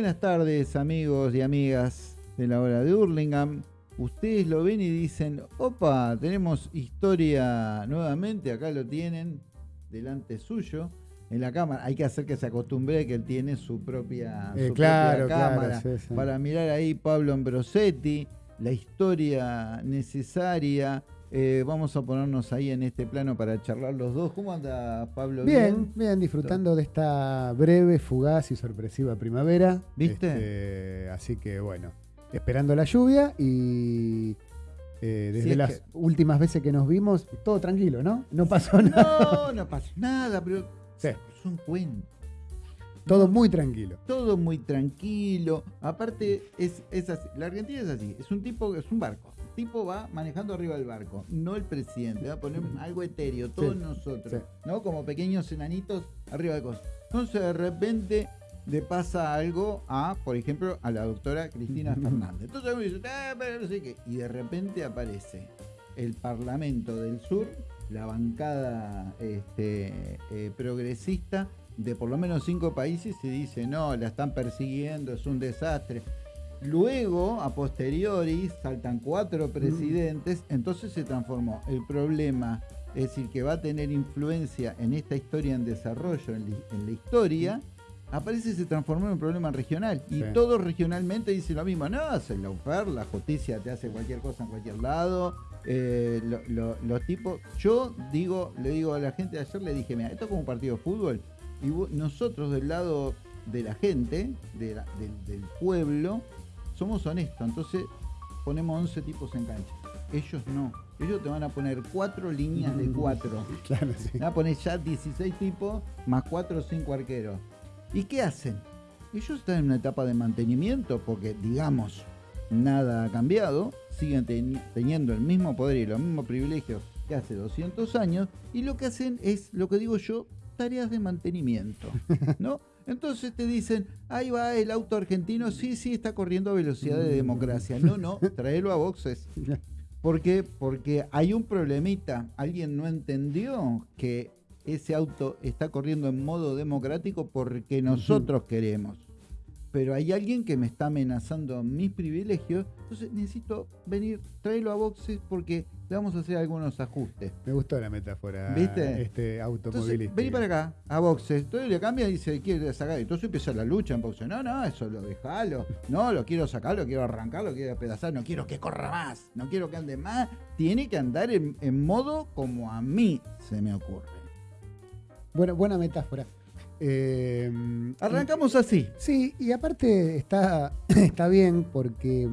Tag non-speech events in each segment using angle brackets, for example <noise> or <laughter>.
Buenas tardes, amigos y amigas de la hora de Hurlingham. Ustedes lo ven y dicen, opa, tenemos historia nuevamente, acá lo tienen, delante suyo, en la cámara. Hay que hacer que se acostumbre que él tiene su propia, Eh, su claro, propia claro, cámara. sí, sí. Para mirar ahí Pablo Ambrosetti, la historia necesaria. Eh, vamos a ponernos ahí en este plano para charlar los dos. ¿Cómo anda Pablo? Bien, bien, disfrutando de esta breve, fugaz y sorpresiva primavera. ¿Viste? Este, así que bueno, esperando la lluvia y eh, desde es las que- últimas veces que nos vimos, todo tranquilo, ¿no? No pasó nada. No, no pasa nada, pero Sí, es un cuento. todo muy tranquilo. Todo muy tranquilo. Aparte, es, es así. La Argentina es así. Es un tipo, es un barco. El tipo va manejando arriba del barco, no el presidente. Va a poner algo etéreo, todos Sí, nosotros, sí. ¿no? Como pequeños enanitos arriba de cosas. Entonces, de repente le pasa algo a, por ejemplo, a la doctora Cristina Fernández. Entonces uno dice, "Ah, pero no sé qué". Y de repente aparece el Parlamento del Sur, la bancada este, eh, progresista de por lo menos cinco países y dice, no, la están persiguiendo, es un desastre. Luego, a posteriori, saltan cuatro presidentes, entonces se transformó el problema, es decir, que va a tener influencia en esta historia en desarrollo, en, la- en la historia, aparece y se transformó en un problema regional. Y Sí. todos regionalmente dicen lo mismo, no, es el lawfare, la justicia te hace cualquier cosa en cualquier lado. eh, lo- lo- los tipos, yo digo, le digo a la gente, ayer le dije, mira, esto es como un partido de fútbol, y vos- nosotros del lado de la gente, de la- del, del pueblo, somos honestos, entonces ponemos 11 tipos en cancha. Ellos no. Ellos te van a poner cuatro líneas de cuatro. <laughs> Claro, sí. Te van a poner ya 16 tipos más 4 o 5 arqueros. ¿Y qué hacen? Ellos están en una etapa de mantenimiento porque, digamos, nada ha cambiado, siguen teni- teniendo el mismo poder y los mismos privilegios que hace 200 años, y lo que hacen es, lo que digo yo, tareas de mantenimiento, ¿no? <laughs> Entonces te dicen, ahí va el auto argentino, sí, sí, está corriendo a velocidad de democracia. No, no, <laughs> tráelo a boxes. ¿Por qué? Porque hay un problemita. Alguien no entendió que ese auto está corriendo en modo democrático porque nosotros queremos. Pero hay alguien que me está amenazando mis privilegios. Entonces necesito venir, tráelo a boxes porque le vamos a hacer algunos ajustes. Me gustó la metáfora. ¿Viste? Este Entonces, automovilístico. vení para acá, a boxes. Entonces le cambia y dice, quiere sacar. Entonces empieza la lucha en boxes. No, no, eso lo dejalo. No, lo quiero sacar, lo quiero arrancar, lo quiero despedazar. No quiero que corra más. No quiero que ande más. Tiene que andar en, en modo como a mí se me ocurre. Bueno, buena metáfora. Eh, Arrancamos así. Sí, y aparte está, <coughs> está bien porque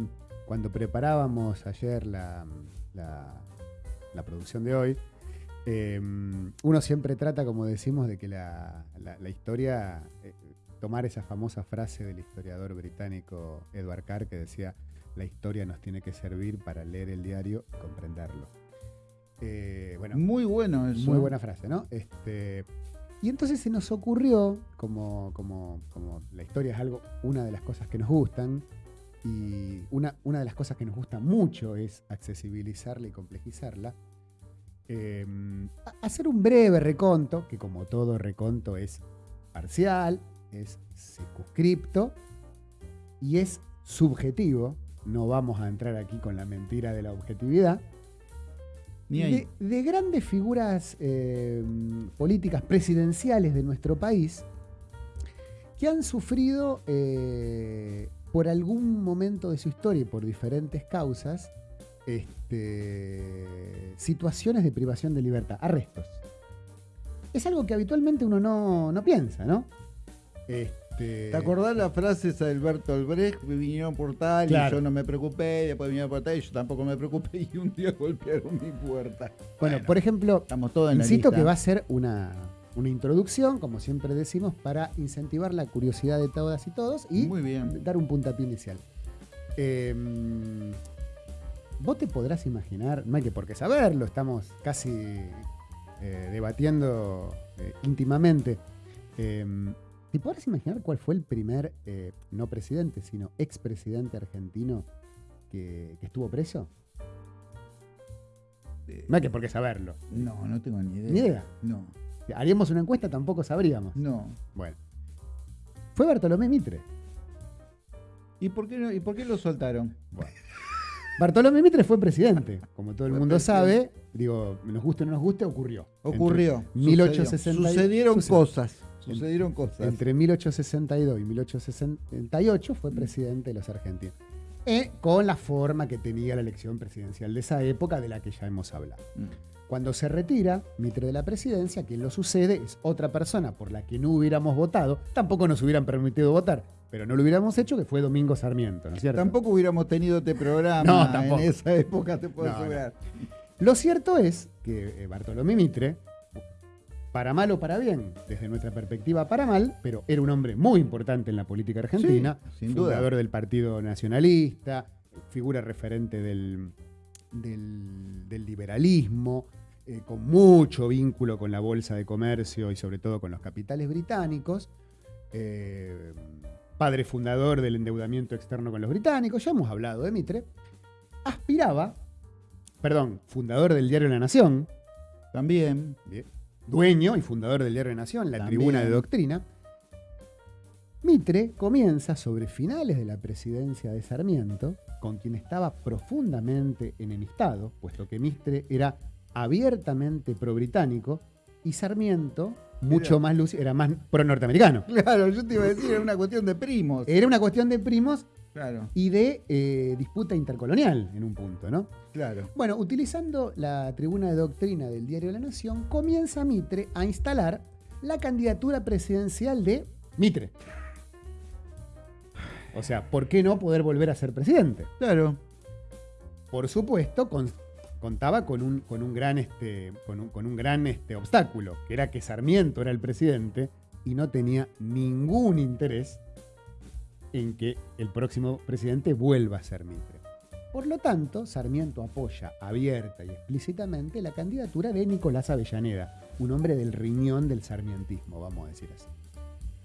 cuando preparábamos ayer la, la- la producción de hoy, eh, uno siempre trata, como decimos, de que la, la- la historia, eh, tomar esa famosa frase del historiador británico Edward Carr que decía, la historia nos tiene que servir para leer el diario y comprenderlo. Eh, bueno, Muy bueno eso. muy buena frase, ¿no? Este, y entonces se nos ocurrió, como, como, como la historia es algo, una de las cosas que nos gustan, y una, una de las cosas que nos gusta mucho es accesibilizarla y complejizarla, eh, a- hacer un breve reconto, que como todo reconto es parcial, es circunscripto y es subjetivo. No vamos a entrar aquí con la mentira de la objetividad Ni ahí. de, de grandes figuras eh, políticas presidenciales de nuestro país que han sufrido eh, por algún momento de su historia y por diferentes causas este, situaciones de privación de libertad, arrestos. Es algo que habitualmente uno no, no piensa, ¿no? Este, ¿Te acordás la frase esa de Alberto Albrecht? Vinieron por tal Claro. y yo no me preocupé, y después vinieron por tal y yo tampoco me preocupé <laughs> y un día golpearon mi puerta. Bueno, por ejemplo, Estamos todos en Insisto la que va a ser una, una introducción, como siempre decimos, para incentivar la curiosidad de todas y todos y Muy bien. dar un puntapié inicial. Eh, Vos te podrás imaginar, no hay que por qué saberlo, estamos casi eh, debatiendo eh, íntimamente. Eh, ¿Te podrás imaginar cuál fue el primer, eh, no presidente, sino expresidente argentino que, que estuvo preso? No hay que por qué saberlo. No, no tengo ni idea. Ni idea. No, haríamos una encuesta, tampoco sabríamos. no. Bueno. Fue Bartolomé Mitre. ¿Y por qué, no- y por qué lo soltaron? Bartolomé Mitre fue presidente, como todo el mundo sabe. Digo, nos guste o no nos guste, ocurrió. Ocurrió. Entre 1860 Sucedieron sucedió. cosas. Sucedieron cosas. Entre 1862 y 1868 fue presidente de los argentinos. Eh, con la forma que tenía la elección presidencial de esa época, de la que ya hemos hablado. Mm. Cuando se retira Mitre de la presidencia, quien lo sucede es otra persona por la que no hubiéramos votado, tampoco nos hubieran permitido votar, pero no lo hubiéramos hecho, que fue Domingo Sarmiento, ¿no es cierto? Tampoco hubiéramos tenido este programa <laughs> No, tampoco. en esa época, te puedo No, no. asegurar. Lo cierto es que eh, Bartolomé Mitre, para mal o para bien, desde nuestra perspectiva para mal, pero era un hombre muy importante en la política argentina, Sí, sin duda. fundador del Partido Nacionalista, figura referente del, del- del liberalismo, eh, con mucho vínculo con la Bolsa de Comercio y sobre todo con los capitales británicos, eh, padre fundador del endeudamiento externo con los británicos, ya hemos hablado de Mitre, aspiraba, perdón, fundador del diario La Nación, También. Bien. dueño y fundador del diario La Nación, la También. tribuna de doctrina. Mitre comienza sobre finales de la presidencia de Sarmiento, con quien estaba profundamente enemistado, puesto que Mitre era abiertamente pro-británico y Sarmiento, mucho Era- más lúcido, era más pro-norteamericano. Claro, yo te iba a decir, era una cuestión de primos. Era una cuestión de primos Claro, y de eh, disputa intercolonial en un punto, ¿no? claro. Bueno, utilizando la tribuna de doctrina del diario La Nación, comienza Mitre a instalar la candidatura presidencial de Mitre. O sea, ¿por qué no poder volver a ser presidente? Claro. Por supuesto, con- contaba con un, con un gran, este, con un, con un gran este, obstáculo, que era que Sarmiento era el presidente y no tenía ningún interés en que el próximo presidente vuelva a ser Mitre. Por lo tanto, Sarmiento apoya abierta y explícitamente la candidatura de Nicolás Avellaneda, un hombre del riñón del sarmientismo, vamos a decir así.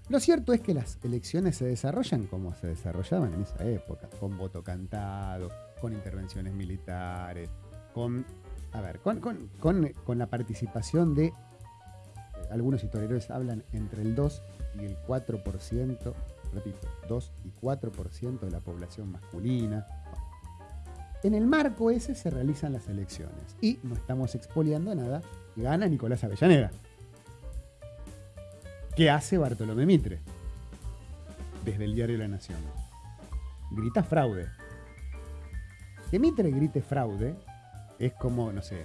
Lo cierto es que las elecciones se desarrollan como se desarrollaban en esa época, con voto cantado, con intervenciones militares, con, a ver, con, con- con- con la participación de, algunos historiadores hablan entre el 2 y el 4%, repito, 2 y 4% de la población masculina. En el marco ese se realizan las elecciones y no estamos expoliando nada, gana Nicolás Avellaneda. ¿Qué hace Bartolomé Mitre? Desde el diario La Nación. Grita fraude. Que Mitre grite fraude es como, no sé,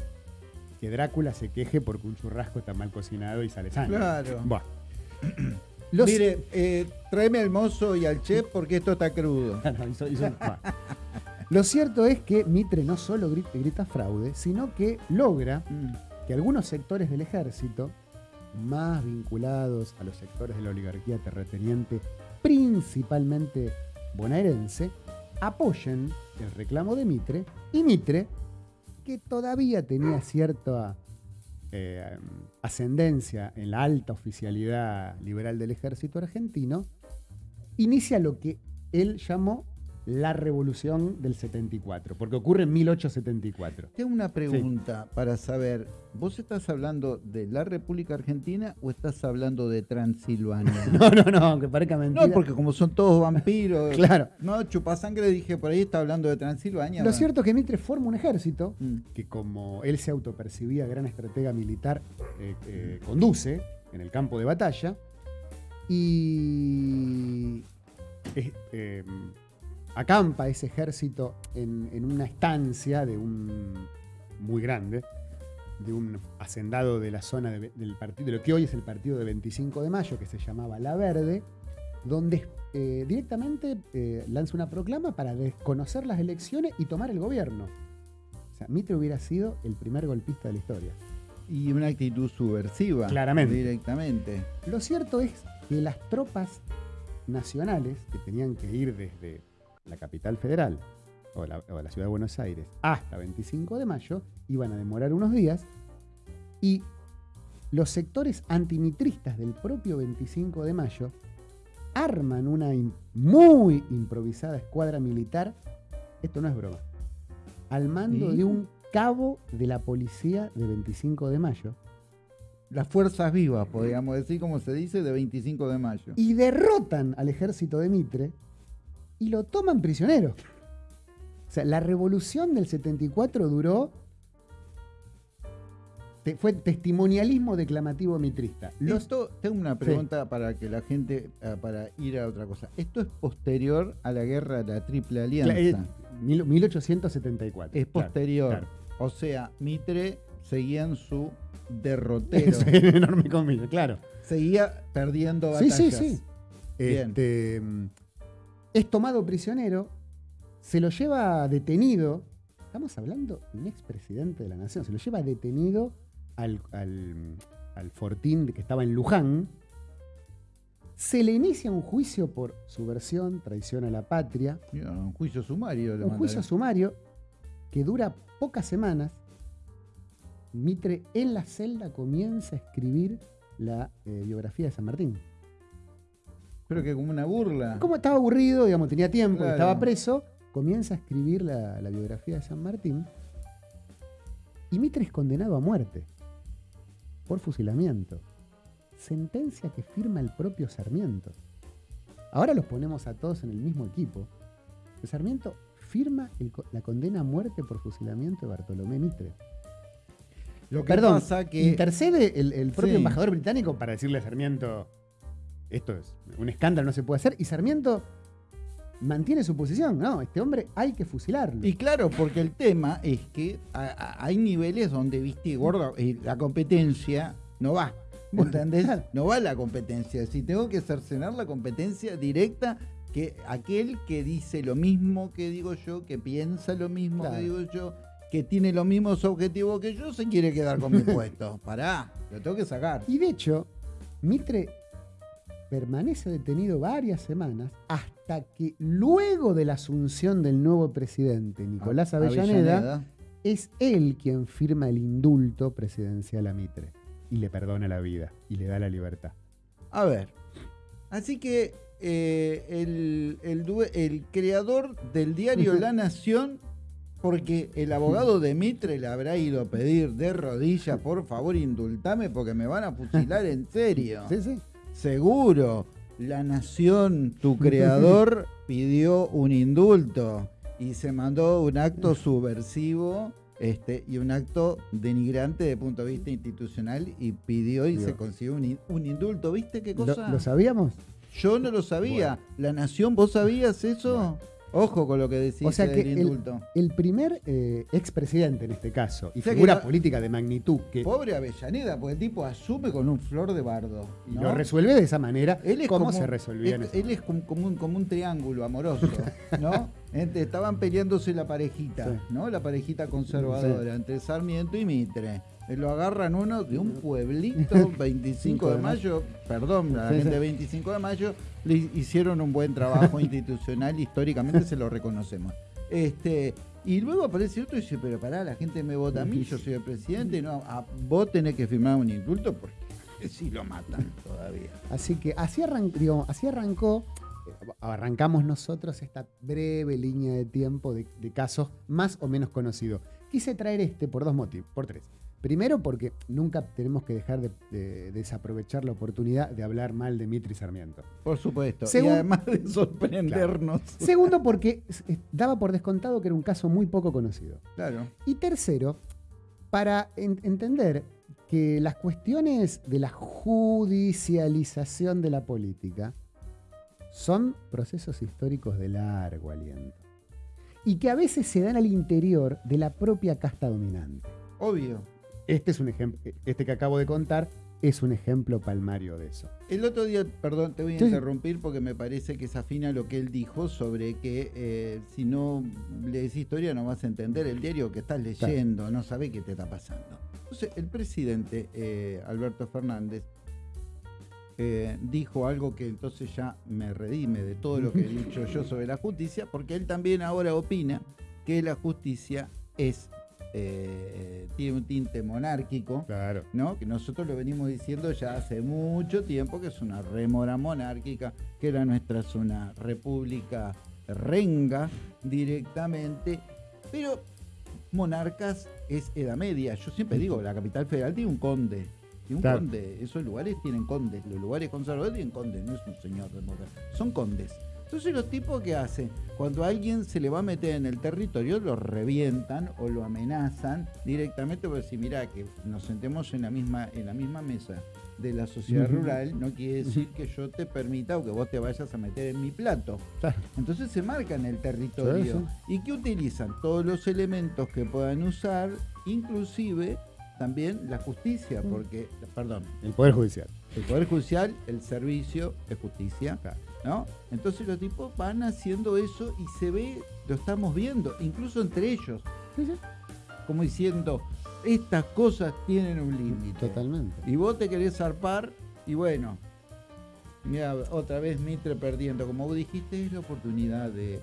que Drácula se queje porque un churrasco está mal cocinado y sale sangre. Claro. Buah. <clears throat> Los- Mire, eh, tráeme al mozo y al chef porque esto está crudo. <laughs> No, hizo- hizo- buah. <laughs> Lo cierto es que Mitre no solo grita, grita fraude, sino que logra Mm. que algunos sectores del ejército, más vinculados a los sectores de la oligarquía terrateniente, principalmente bonaerense, apoyen el reclamo de Mitre y Mitre, que todavía tenía cierta eh, ascendencia en la alta oficialidad liberal del ejército argentino, inicia lo que él llamó la revolución del 74, porque ocurre en 1874. Tengo una pregunta para saber. ¿Vos estás hablando de la República Argentina o estás hablando de Transilvania? <laughs> No, no, no, aunque parezca mentira. No, porque como son todos vampiros. <laughs> Claro. No, chupasangre dije por ahí está hablando de Transilvania. Lo cierto es que Mitre forma un ejército Mm. que como él se autopercibía gran estratega militar, eh, eh, conduce en el campo de batalla y eh, acampa ese ejército en, en una estancia de un muy grande, de un hacendado de la zona de, del partido, de lo que hoy es el partido de 25 de mayo, que se llamaba La Verde, donde eh, directamente eh, lanza una proclama para desconocer las elecciones y tomar el gobierno. O sea, Mitre hubiera sido el primer golpista de la historia. Y una actitud subversiva. Claramente. Directamente. Lo cierto es que las tropas nacionales que tenían que ir desde la capital federal o la, o la ciudad de Buenos Aires hasta 25 de mayo iban a demorar unos días y los sectores antimitristas del propio 25 de mayo arman una muy improvisada escuadra militar, esto no es broma, al mando de un cabo de la policía de 25 de mayo, Las fuerzas vivas, podríamos decir, como se dice, de 25 de mayo. y derrotan al ejército de Mitre y lo toman prisionero. O sea, la revolución del 74 duró. te- fue testimonialismo declamativo mitrista. Los, Esto, tengo una pregunta para que la gente, eh, para ir a otra cosa. Esto es posterior a la guerra de la Triple Alianza. Mil- 1874. es posterior. claro. O sea, Mitre seguía en su <laughs> derrotero. Es enorme comillas, claro. seguía perdiendo Sí, batallas. sí, sí. Bien. Este, mm, es tomado prisionero, se lo lleva detenido. Estamos hablando de un expresidente de la nación. Se lo lleva detenido al, al- al fortín que estaba en Luján. Se le inicia un juicio por subversión, traición a la patria. Mira, Un juicio sumario. Un juicio sumario que dura pocas semanas. Mitre en la celda comienza a escribir la eh, biografía de San Martín. Pero que como una burla. Como estaba aburrido, digamos, tenía tiempo, Claro. estaba preso, comienza a escribir la, la biografía de San Martín. Y Mitre es condenado a muerte por fusilamiento. Sentencia que firma el propio Sarmiento. Ahora los ponemos a todos en el mismo equipo. El Sarmiento firma el la condena a muerte por fusilamiento de Bartolomé Mitre. Lo que Perdón, pasa que intercede el, el propio Sí. embajador británico para decirle a Sarmiento, esto es un escándalo, no se puede hacer, y Sarmiento mantiene su posición, no, este hombre hay que fusilarlo. Y claro, porque el tema es que a- a- hay niveles donde, viste, gordo, y la competencia no va. No va la competencia. Si tengo que cercenar la competencia directa, que aquel que dice lo mismo que digo yo, que piensa lo mismo Claro. que digo yo, que tiene los mismos objetivos que yo, se quiere quedar con mi <laughs> puesto. Pará, lo tengo que sacar. Y de hecho, Mitre permanece detenido varias semanas hasta que luego de la asunción del nuevo presidente, Nicolás Avellaneda, es él quien firma el indulto presidencial a Mitre y le perdona la vida y le da la libertad. A ver, así que eh, el, el el creador del diario La Nación, porque el abogado de Mitre le habrá ido a pedir de rodillas, por favor, indultame porque me van a fusilar en serio. Sí, sí. Seguro, La Nación, tu creador, <laughs> pidió un indulto y se mandó un acto subversivo este, y un acto denigrante desde el punto de vista institucional y pidió y se consiguió un, in- un indulto. ¿Viste qué ¿Lo, cosa? lo sabíamos? Yo no lo sabía. La Nación, ¿vos sabías eso? Ojo con lo que decís O sea del el- indulto. El primer eh, expresidente en este caso, y O sea que figura la- política de magnitud, que Pobre Avellaneda, porque el tipo asume con un flor de bardo. y ¿no? lo resuelve de esa manera, Él es ¿cómo como- se resolvía él, él es como, como un, como un triángulo amoroso, <laughs> ¿no? Estaban peleándose la parejita, Sí. ¿no? La parejita conservadora, entre Sarmiento y Mitre. Eh, Lo agarran uno de un pueblito, <laughs> 25 de mayo, perdón, la gente sí. de 25 de mayo, hicieron un buen trabajo <laughs> institucional, históricamente se lo reconocemos. Este, y luego aparece otro y dice, pero pará, la gente me vota a mí, yo soy el presidente, no, a, vos tenés que firmar un indulto porque <laughs> si lo matan todavía. Así que así, arran- así arrancó, eh, arrancamos nosotros esta breve línea de tiempo de casos más o menos conocidos. Quise traer este por dos motivos, por tres. Primero, porque nunca tenemos que dejar de, de desaprovechar la oportunidad de hablar mal de Mitri Sarmiento. Por supuesto. Segun- y además de sorprendernos. Segundo, porque daba por descontado que era un caso muy poco conocido. Claro. Y tercero, para en- entender que las cuestiones de la judicialización de la política son procesos históricos de largo aliento. Y que a veces se dan al interior de la propia casta dominante. Obvio. Este es un ejemplo, este que acabo de contar es un ejemplo palmario de eso. El otro día, perdón, te voy a Sí. interrumpir porque me parece que se afina lo que él dijo sobre que eh, si no lees historia no vas a entender el diario que estás leyendo, no sabes qué te está pasando. Entonces, el presidente eh, Alberto Fernández eh, dijo algo que entonces ya me redime de todo lo que he dicho yo sobre la justicia, porque él también ahora opina que la justicia es eh, tiene un tinte monárquico. Claro. ¿no? Que nosotros lo venimos diciendo ya hace mucho tiempo que es una remora monárquica, que la nuestra es una república renga directamente, pero monarcas es edad media. Yo siempre digo, la capital federal tiene un conde. Tiene un Claro. conde. Esos lugares tienen condes. Los lugares conservadores tienen condes. No es un señor de moda. Son condes. Entonces los tipos que hacen, cuando alguien se le va a meter en el territorio, lo revientan o lo amenazan directamente por decir, mira, que nos sentemos en la misma, en la misma mesa de la sociedad rural, no quiere decir que yo te permita o que vos te vayas a meter en mi plato. Entonces se marcan el territorio. ¿Y qué utilizan? Todos los elementos que puedan usar, inclusive también la justicia, porque, perdón. El Poder Judicial. El Poder Judicial, el servicio de justicia. ¿No? Entonces los tipos van haciendo eso y se ve, lo estamos viendo, incluso entre ellos. Como diciendo, estas cosas tienen un límite. Totalmente. Y vos te querés zarpar y bueno, mira, otra vez Mitre perdiendo. Como vos dijiste, es la oportunidad de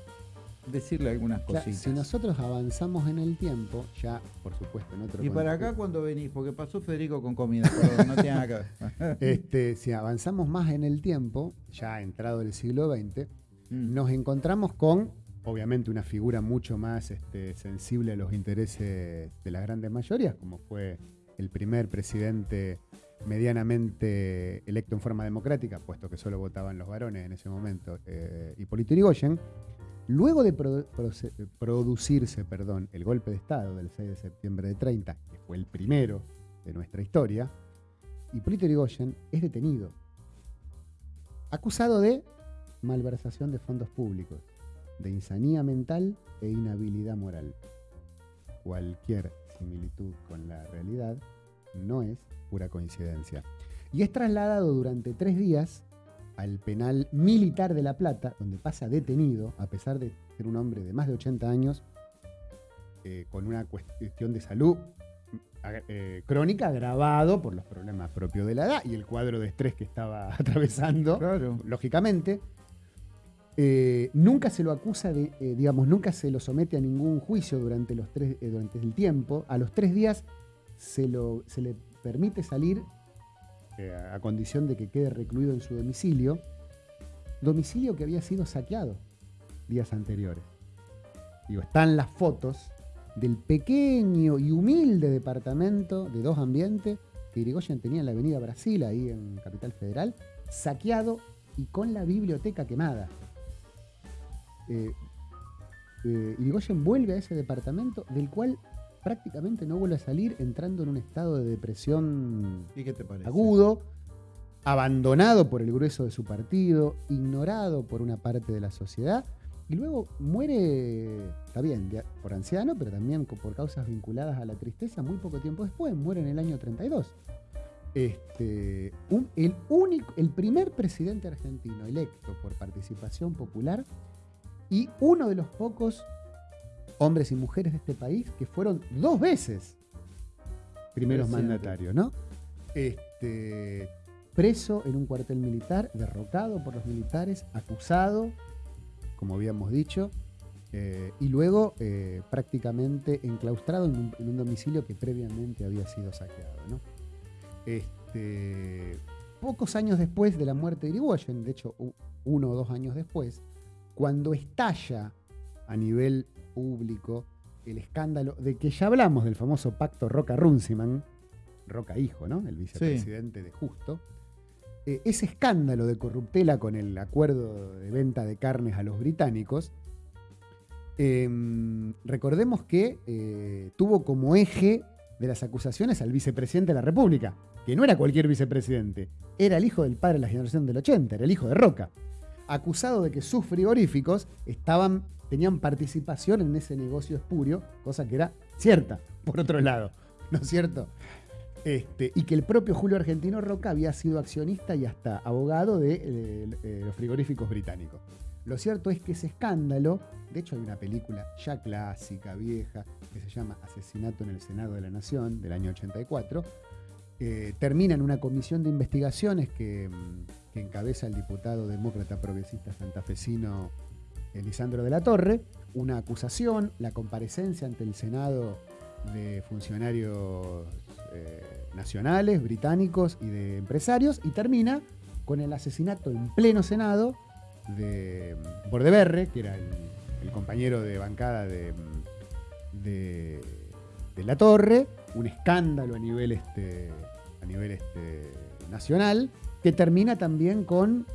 decirle algunas cositas. si nosotros avanzamos en el tiempo, ya por supuesto en otro Y para acá cuando venís, porque pasó Federico con comida, pero no tiene nada que ver. <laughs> este, si avanzamos más en el tiempo, ya entrado el siglo XX, mm. nos encontramos con, obviamente, una figura mucho más este, sensible a los intereses de las grandes mayorías, como fue el primer presidente medianamente electo en forma democrática, puesto que solo votaban los varones en ese momento, eh, Hipólito Yrigoyen, Luego de producirse perdón, el golpe de Estado del 6 de septiembre de 30, que fue el primero de nuestra historia, Hipólito Yrigoyen es detenido, acusado de malversación de fondos públicos, de insanía mental e inhabilidad moral. Cualquier similitud con la realidad no es pura coincidencia. Y es trasladado durante tres días al penal militar de La Plata, donde pasa detenido, a pesar de ser un hombre de más de 80 años, eh, con una cuestión de salud eh, crónica agravado por los problemas propios de la edad y el cuadro de estrés que estaba <laughs> atravesando, lógicamente. Eh, nunca se lo acusa de, digamos, nunca se lo somete a ningún juicio durante, los tres, durante el tiempo. A los tres días se, lo, se le permite salir a condición de que quede recluido en su domicilio, domicilio que había sido saqueado días anteriores. Digo, están las fotos del pequeño y humilde departamento de dos ambientes que Irigoyen tenía en la avenida Brasil, ahí en Capital Federal, saqueado y con la biblioteca quemada. Eh, eh, Irigoyen vuelve a ese departamento del cual prácticamente no vuelve a salir entrando en un estado de depresión agudo, abandonado por el grueso de su partido, ignorado por una parte de la sociedad, y luego muere, está bien, por anciano, pero también por causas vinculadas a la tristeza, muy poco tiempo después, muere en el año 32. Este, el, único, el primer presidente argentino electo por participación popular y uno de los pocos hombres y mujeres de este país que fueron dos veces primeros mandatarios, ¿no? Este, preso en un cuartel militar, derrocado por los militares, acusado, como habíamos dicho, eh, y luego eh, prácticamente enclaustrado en un, domicilio que previamente había sido saqueado. ¿no? Este, pocos años después de la muerte de Irigoyen, de hecho uno o dos años después, cuando estalla a nivel público, el escándalo de que ya hablamos del famoso pacto Roca-Runciman, Roca hijo, ¿no? El vicepresidente de Justo. Eh, ese escándalo de corruptela con el acuerdo de venta de carnes a los británicos, em, recordemos que eh, tuvo como eje de las acusaciones al vicepresidente de la República, que no era cualquier vicepresidente, era el hijo del padre de la generación del 80, era el hijo de Roca, acusado de que sus frigoríficos estaban tenían participación en ese negocio espurio, cosa que era cierta, por otro lado, ¿no es cierto? Este, y que el propio Julio Argentino Roca había sido accionista y hasta abogado de eh, los frigoríficos británicos. Lo cierto es que ese escándalo, de hecho hay una película ya clásica, vieja, que se llama Asesinato en el Senado de la Nación, del año 84, eh, termina en una comisión de investigaciones que, mm, que encabeza el diputado demócrata progresista santafesino Lisandro de la Torre, una acusación, la comparecencia ante el Senado de funcionarios eh, nacionales, británicos y de empresarios, y termina con el asesinato en pleno Senado de Bordeberre, que era el, compañero de bancada de, de, La Torre, un escándalo a nivel, este, a nivel este, nacional, que termina también con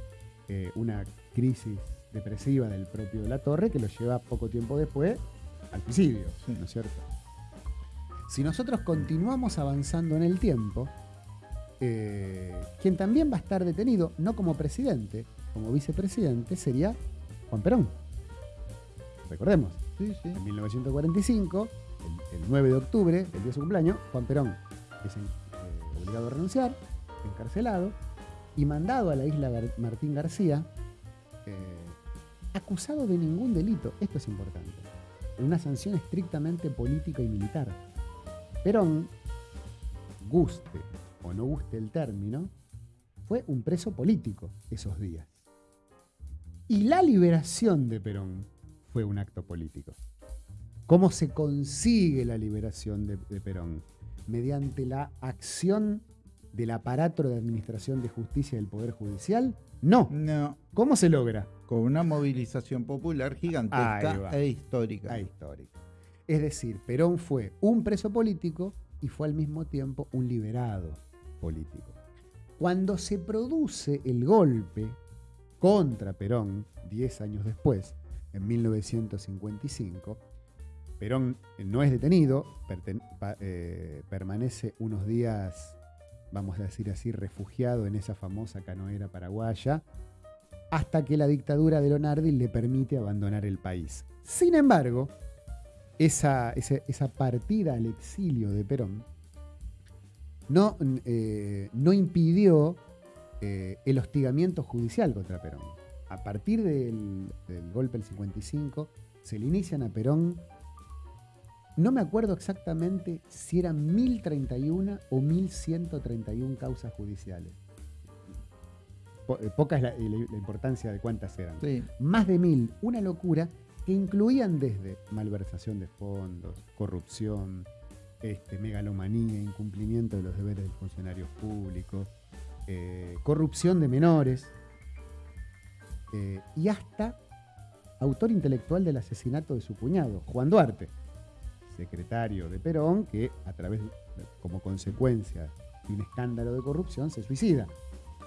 eh, una crisis depresiva del propio La Torre que lo lleva poco tiempo después al suicidio, Sí. ¿no es cierto? Si nosotros continuamos avanzando en el tiempo, eh, quien también va a estar detenido, no como presidente, como vicepresidente, sería Juan Perón. Recordemos, Sí, sí. en 1945, el, el 9 de octubre, el día de su cumpleaños, Juan Perón es eh, obligado a renunciar, encarcelado y mandado a la isla Gar- Martín García, eh, acusado de ningún delito. Esto es importante. En una sanción estrictamente política y militar. Perón, guste o no guste el término, fue un preso político esos días. Y la liberación de Perón fue un acto político. ¿Cómo se consigue la liberación de, de Perón? Mediante la acción del aparato de administración de justicia del Poder Judicial? No. No, ¿Cómo se logra? con una movilización popular gigantesca e histórica. Histórica. Es decir, Perón fue un preso político y fue al mismo tiempo un liberado político. Cuando se produce el golpe contra Perón, 10 años después, en 1955, Perón no es detenido, eh, permanece unos días, vamos a decir así, refugiado en esa famosa canoera paraguaya, hasta que la dictadura de Lonardi le permite abandonar el país. Sin embargo, esa, esa partida al exilio de Perón no, eh, no impidió eh, el hostigamiento judicial contra Perón. A partir del, del golpe del 55, se le inician a Perón, no me acuerdo exactamente si eran 1031 o 1131 causas judiciales. Po- eh, poca es la, la- la importancia de cuántas eran Sí. más de mil, una locura que incluían desde malversación de fondos, corrupción, este, megalomanía, incumplimiento de los deberes de funcionarios públicos, eh, corrupción de menores eh, y hasta autor intelectual del asesinato de su cuñado, Juan Duarte, secretario de Perón, que a través, como consecuencia de un escándalo de corrupción, se suicida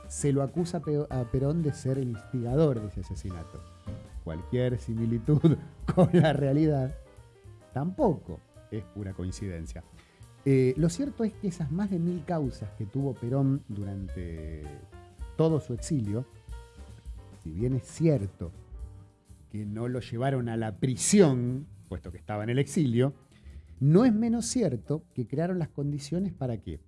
se lo acusa a Perón de ser el instigador de ese asesinato. Cualquier similitud <laughs> con la realidad tampoco es pura coincidencia. Eh, lo cierto es que esas más de mil causas que tuvo Perón durante todo su exilio, si bien es cierto que no lo llevaron a la prisión, puesto que estaba en el exilio, no es menos cierto que crearon las condiciones para qué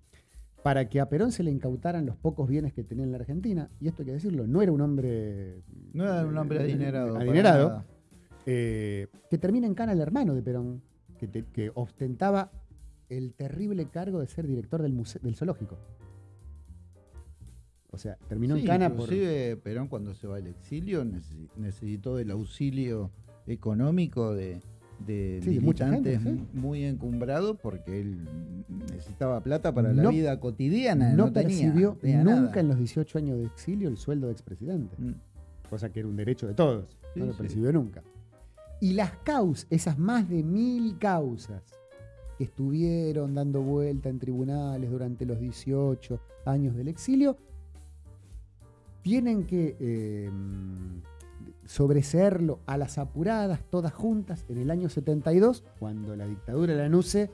para que a Perón se le incautaran los pocos bienes que tenía en la Argentina, y esto hay que decirlo, no era un hombre... No era un hombre eh, adinerado. adinerado, eh, que termina en cana el hermano de Perón, que, te- que ostentaba el terrible cargo de ser director del, muse- del zoológico. O sea, terminó Sí, en cana por... inclusive Perón cuando se va al exilio necesi- necesitó del auxilio económico de, de Sí, militantes gente, sí. muy encumbrados porque él necesitaba plata para la vida cotidiana. no No, tenía, percibió tenía nunca nada. en los 18 años de exilio el sueldo de expresidente. Mm. cosa que era un derecho de todos. Sí, no lo percibió nunca. Y las causas, esas más de mil causas que estuvieron dando vuelta en tribunales durante los 18 años del exilio, tienen que eh, sobreseerlo a las apuradas, todas juntas, en el año 72, cuando la dictadura de la NUCE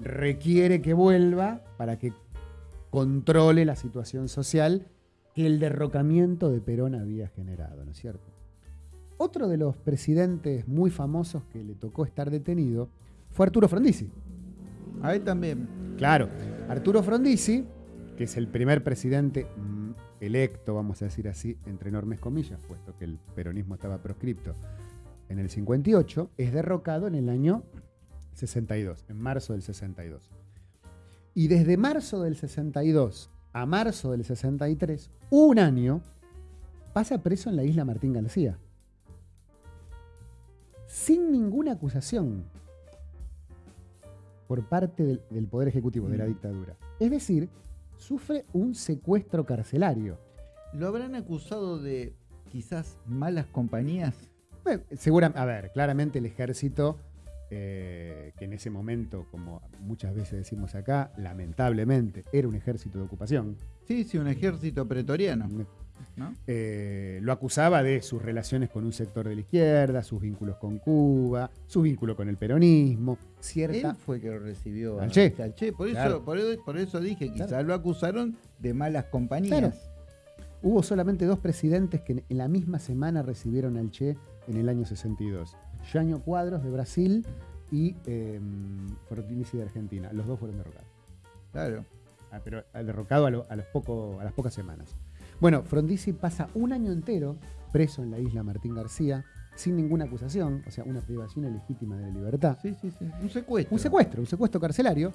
requiere que vuelva para que controle la situación social que el derrocamiento de Perón había generado, ¿no es cierto? Otro de los presidentes muy famosos que le tocó estar detenido fue Arturo Frondizi. A él también. Claro, Arturo Frondizi, que es el primer presidente electo, vamos a decir así, entre enormes comillas, puesto que el peronismo estaba proscripto en el 58, es derrocado en el año 62, en marzo del 62. Y desde marzo del 62 a marzo del 63, un año, pasa preso en la isla Martín García. Sin ninguna acusación por parte del, del Poder Ejecutivo, de la Mm. dictadura. Es decir, sufre un secuestro carcelario. ¿Lo habrán acusado de quizás malas compañías? Bueno, segura- a ver, claramente el ejército, eh, que en ese momento, como muchas veces decimos acá, lamentablemente era un ejército de ocupación. Sí, sí, un ejército pretoriano. ¿No? Eh, lo acusaba de sus relaciones con un sector de la izquierda, sus vínculos con Cuba, su vínculo con el peronismo, cierta... Él fue que lo recibió Al Che. al Che. Por, Claro. eso, por, eso- por eso dije, quizás Claro. lo acusaron de malas compañías. Claro. Hubo solamente dos presidentes que en la misma semana recibieron al Che en el año 62. Jânio Cuadros de Brasil y eh, Fortinici de Argentina. Los dos fueron derrocados. Claro. Ah, pero ah, derrocado a, lo- a los poco- a las pocas semanas. Bueno, Frondizi pasa un año entero preso en la isla Martín García, sin ninguna acusación, o sea, una privación ilegítima de la libertad. Sí, sí, sí. Un secuestro. Un secuestro, un secuestro carcelario.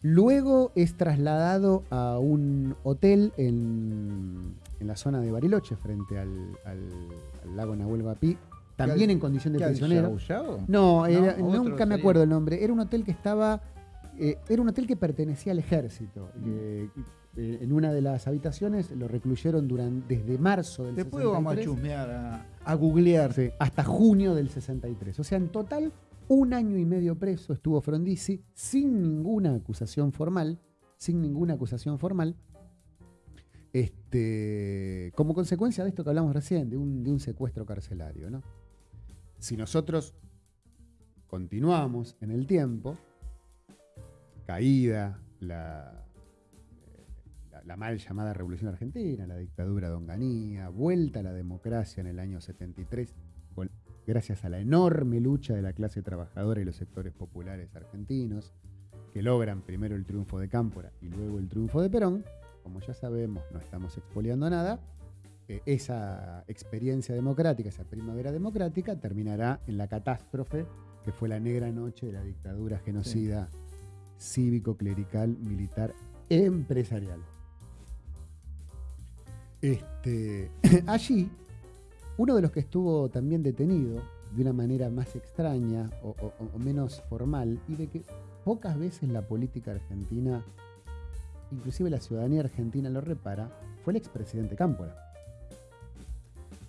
Luego es trasladado a un hotel en, en la zona de Bariloche, frente al, al- al lago Nahuel Huapi, también ¿Qué- en condición de ¿Qué, al prisionero. Yao Yao? No, era- No, otro nunca me sería. acuerdo el nombre. Era un hotel que estaba. eh, era un hotel que pertenecía al ejército. Mm. Eh, en una de las habitaciones lo recluyeron durante, desde marzo del Después 63 vamos a chusmear, a, a googlear. sí, hasta junio del 63. O sea, en total, un año y medio preso estuvo Frondizi sin ninguna acusación formal. Sin ninguna acusación formal. Este, como consecuencia de esto que hablamos recién, de un, de un secuestro carcelario. ¿no? Si nosotros continuamos en el tiempo, caída la, la, mal llamada Revolución Argentina, la dictadura de Onganía, vuelta a la democracia en el año 73, con- gracias a la enorme lucha de la clase trabajadora y los sectores populares argentinos, que logran primero el triunfo de Cámpora y luego el triunfo de Perón, como ya sabemos, no estamos expoliando nada, eh, esa experiencia democrática, esa primavera democrática, terminará en la catástrofe que fue la negra noche de la dictadura genocida cívico, clerical, militar, empresarial. Este, <clears throat> allí, uno de los que estuvo también detenido de una manera más extraña o, menos formal y de que pocas veces la política argentina, inclusive la ciudadanía argentina lo repara, fue el expresidente Cámpora.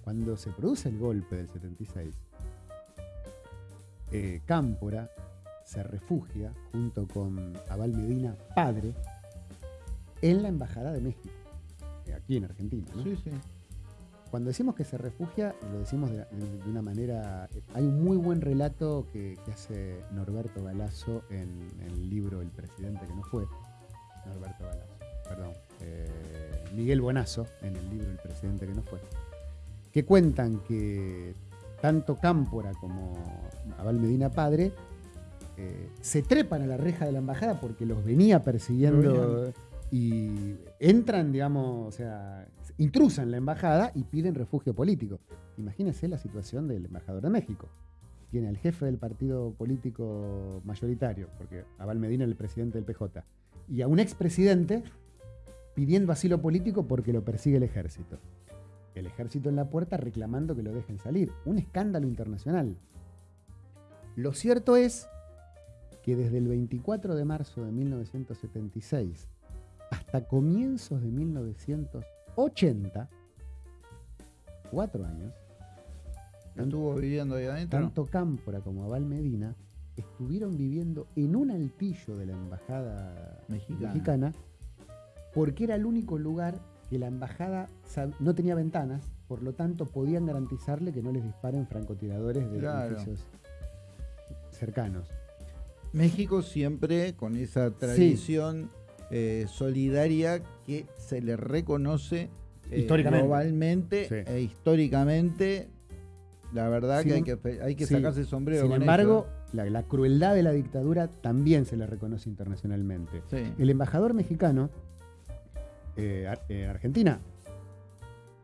Cuando se produce el golpe del 76, eh, Cámpora se refugia junto con Abal Medina, padre, en la Embajada de México, aquí en Argentina. ¿no? Sí, sí. Cuando decimos que se refugia, lo decimos de, una manera... Hay un muy buen relato que, que hace Norberto Galazo en, el libro El presidente que no fue. Norberto Galazo, perdón. eh, Miguel Bonazo en el libro El presidente que no fue. Que cuentan que tanto Cámpora como Abal Medina Padre eh, se trepan a la reja de la embajada porque los venía persiguiendo y entran, digamos, o sea, intrusan la embajada y piden refugio político. Imagínense la situación del embajador de México. Tiene al jefe del partido político mayoritario, porque Abal Medina es el presidente del PJ, y a un expresidente pidiendo asilo político porque lo persigue el ejército. El ejército en la puerta reclamando que lo dejen salir. Un escándalo internacional. Lo cierto es que desde el 24 de marzo de 1976 hasta comienzos de 1980, cuatro años, Estuvo viviendo ahí adentro. tanto Cámpora como Abal Medina estuvieron viviendo en un altillo de la embajada Mexicana. mexicana, porque era el único lugar que la embajada no tenía ventanas, por lo tanto podían garantizarle que no les disparen francotiradores de Claro. edificios cercanos. México siempre con esa tradición eh, solidaria que se le reconoce eh, Históricamente. globalmente Sí. e históricamente. La verdad Sin que hay que, fe- hay que sí. sacarse el sombrero. Sin con embargo, la, la crueldad de la dictadura también se le reconoce internacionalmente. Sí. El embajador mexicano eh, eh, Argentina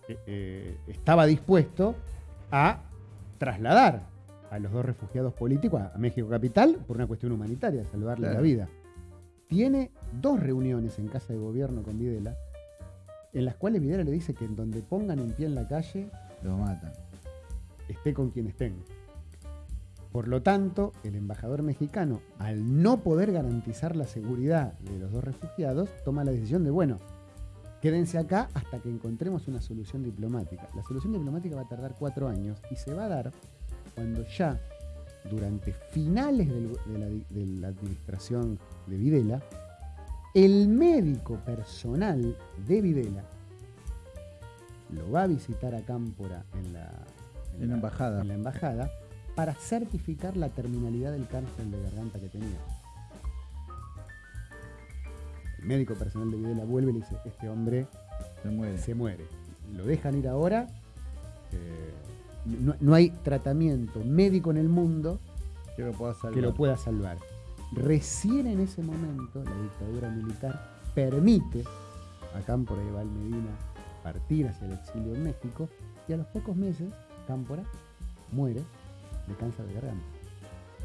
eh, eh, estaba dispuesto a trasladar a los dos refugiados políticos a, a México Capital por una cuestión humanitaria, salvarle Claro. la vida. Tiene dos reuniones en casa de gobierno con Videla, en las cuales Videla le dice que en donde pongan un pie en la calle, Lo matan. esté con quien estén. Por lo tanto, el embajador mexicano, al no poder garantizar la seguridad de los dos refugiados, toma la decisión de, bueno, quédense acá hasta que encontremos una solución diplomática. La solución diplomática va a tardar cuatro años y se va a dar cuando ya, durante finales del- de, la, di- de la administración de Videla, el médico personal de Videla lo va a visitar a Cámpora en la, En la embajada. en la embajada para certificar la terminalidad del cáncer de garganta que tenía. El médico personal de Videla vuelve y le dice, este hombre Se muere. se muere. Lo dejan ir ahora. eh, no, no hay tratamiento médico en el mundo Que lo pueda salvar. que lo pueda salvar. Recién en ese momento la dictadura militar permite a Cámpora y Val Medina partir hacia el exilio en México y a los pocos meses Cámpora muere de cáncer de garganta.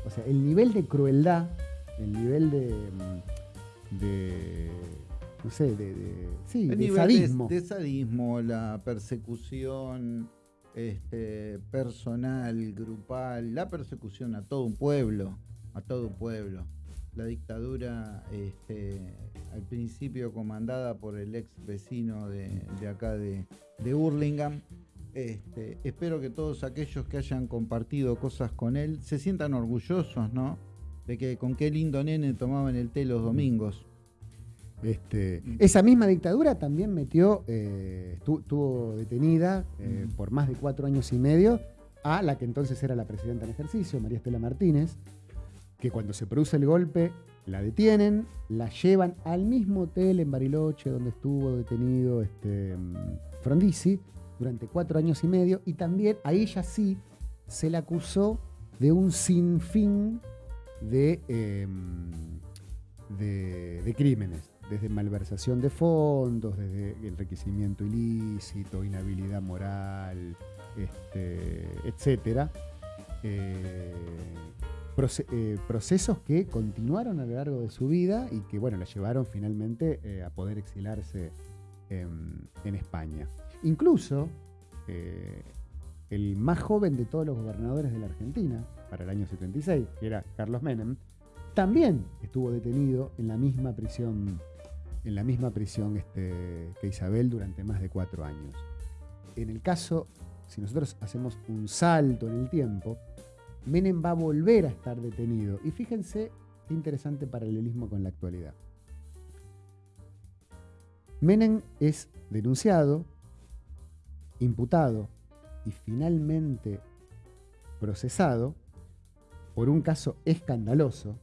O sea, el nivel de crueldad, el nivel de, mm, de no sé, de, de- sí, El de nivel sadismo. De, de sadismo, la persecución este, personal, grupal, la persecución a todo un pueblo, a todo un pueblo. La dictadura, este, al principio comandada por el ex vecino de, acá de, de Hurlingham. Este, espero que todos aquellos que hayan compartido cosas con él se sientan orgullosos, ¿no? De que con qué lindo nene tomaban el té los domingos. Este, esa misma dictadura también metió, eh, estu- estuvo detenida eh, por más de cuatro años y medio a la que entonces era la presidenta en ejercicio, María Estela Martínez, que cuando se produce el golpe la detienen, la llevan al mismo hotel en Bariloche donde estuvo detenido este, Frondizi durante cuatro años y medio y también a ella sí se la acusó de un sinfín de, em, de, de crímenes, desde malversación de fondos, desde enriquecimiento ilícito, inhabilidad moral, este, etcétera. Eh, eh, procesos que continuaron a lo largo de su vida y que bueno, la llevaron finalmente eh, a poder exilarse en, España. Incluso el más joven de todos los gobernadores de la Argentina, para el año 76, que era Carlos Menem, también estuvo detenido en la misma prisión, en la misma prisión este, que Isabel durante más de cuatro años. En el caso, si nosotros hacemos un salto en el tiempo, Menem va a volver a estar detenido. Y fíjense qué interesante paralelismo con la actualidad. Menem es denunciado, imputado y finalmente procesado por un caso escandaloso,